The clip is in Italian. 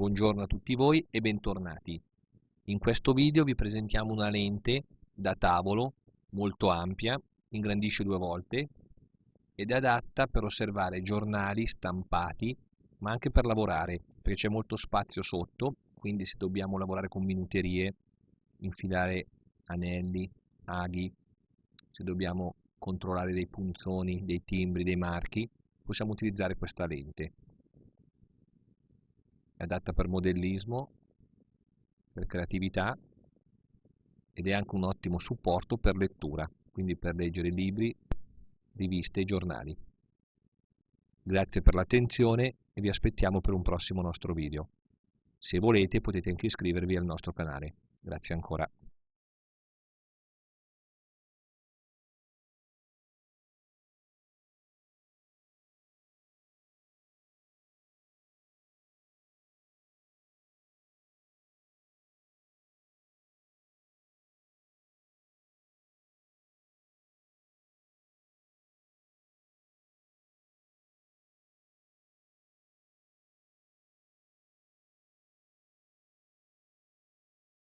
Buongiorno a tutti voi e bentornati. In questo video vi presentiamo una lente da tavolo molto ampia, ingrandisce due volte ed è adatta per osservare giornali stampati ma anche per lavorare perché c'è molto spazio sotto quindi se dobbiamo lavorare con minuterie, infilare anelli, aghi, se dobbiamo controllare dei punzoni, dei timbri, dei marchi, possiamo utilizzare questa lente. È adatta per modellismo, per creatività ed è anche un ottimo supporto per lettura, quindi per leggere libri, riviste e giornali. Grazie per l'attenzione e vi aspettiamo per un prossimo nostro video. Se volete potete anche iscrivervi al nostro canale. Grazie ancora.